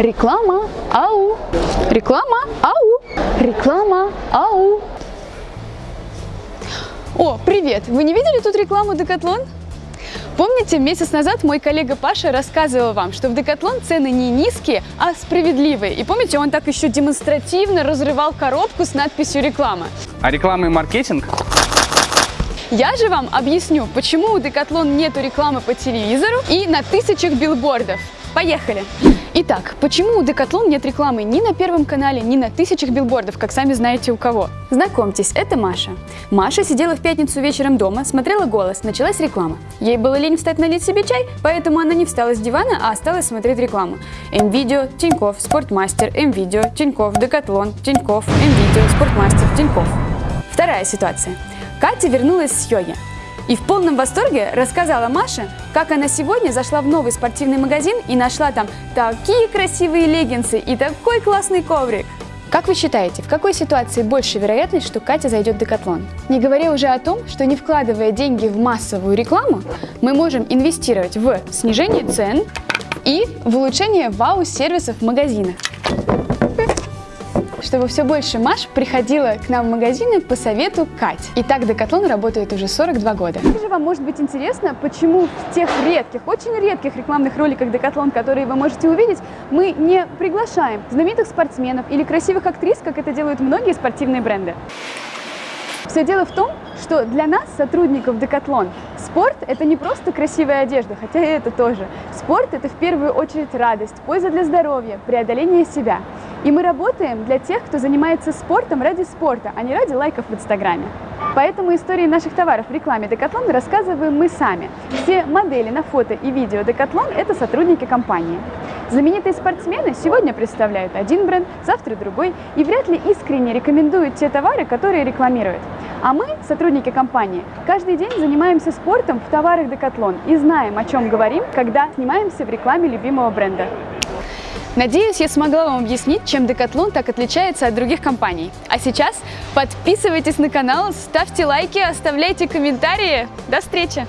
Реклама, ау! Реклама, ау! Реклама, ау! О, привет! Вы не видели тут рекламу Декатлон? Помните, месяц назад мой коллега Паша рассказывал вам, что в Декатлон цены не низкие, а справедливые. И помните, он так еще демонстративно разрывал коробку с надписью «Реклама». А реклама и маркетинг? Я же вам объясню, почему у Декатлон нету рекламы по телевизору и на тысячах билбордов. Поехали! Итак, почему у Decathlon нет рекламы ни на Первом канале, ни на тысячах билбордов, как сами знаете у кого? Знакомьтесь, это Маша. Маша сидела в пятницу вечером дома, смотрела «Голос», началась реклама. Ей было лень встать налить себе чай, поэтому она не встала с дивана, а осталась смотреть рекламу. М-видео, Тиньков, Спортмастер, М-видео, Тиньков, Декатлон, Тиньков, М-видео, Спортмастер, Тиньков. Вторая ситуация. Катя вернулась с йоги. И в полном восторге рассказала Маше, как она сегодня зашла в новый спортивный магазин и нашла там такие красивые леггинсы и такой классный коврик. Как вы считаете, в какой ситуации больше вероятность, что Катя зайдет в Декатлон? Не говоря уже о том, что не вкладывая деньги в массовую рекламу, мы можем инвестировать в снижение цен и в улучшение вау-сервисов в магазинах чтобы все больше Маш приходила к нам в магазины по совету Кать. И так Декатлон работает уже 42 года. Также вам может быть интересно, почему в тех редких, очень редких рекламных роликах Декатлон, которые вы можете увидеть, мы не приглашаем знаменитых спортсменов или красивых актрис, как это делают многие спортивные бренды. Все дело в том, что для нас, сотрудников Декатлон, спорт – это не просто красивая одежда, хотя и это тоже. Спорт – это в первую очередь радость, польза для здоровья, преодоление себя. И мы работаем для тех, кто занимается спортом ради спорта, а не ради лайков в Инстаграме. Поэтому истории наших товаров в рекламе Декатлон рассказываем мы сами. Все модели на фото и видео Декатлон – это сотрудники компании. Знаменитые спортсмены сегодня представляют один бренд, завтра другой, и вряд ли искренне рекомендуют те товары, которые рекламируют. А мы, сотрудники компании, каждый день занимаемся спортом в товарах Декатлон и знаем, о чем говорим, когда снимаемся в рекламе любимого бренда. Надеюсь, я смогла вам объяснить, чем Decathlon так отличается от других компаний. А сейчас подписывайтесь на канал, ставьте лайки, оставляйте комментарии. До встречи!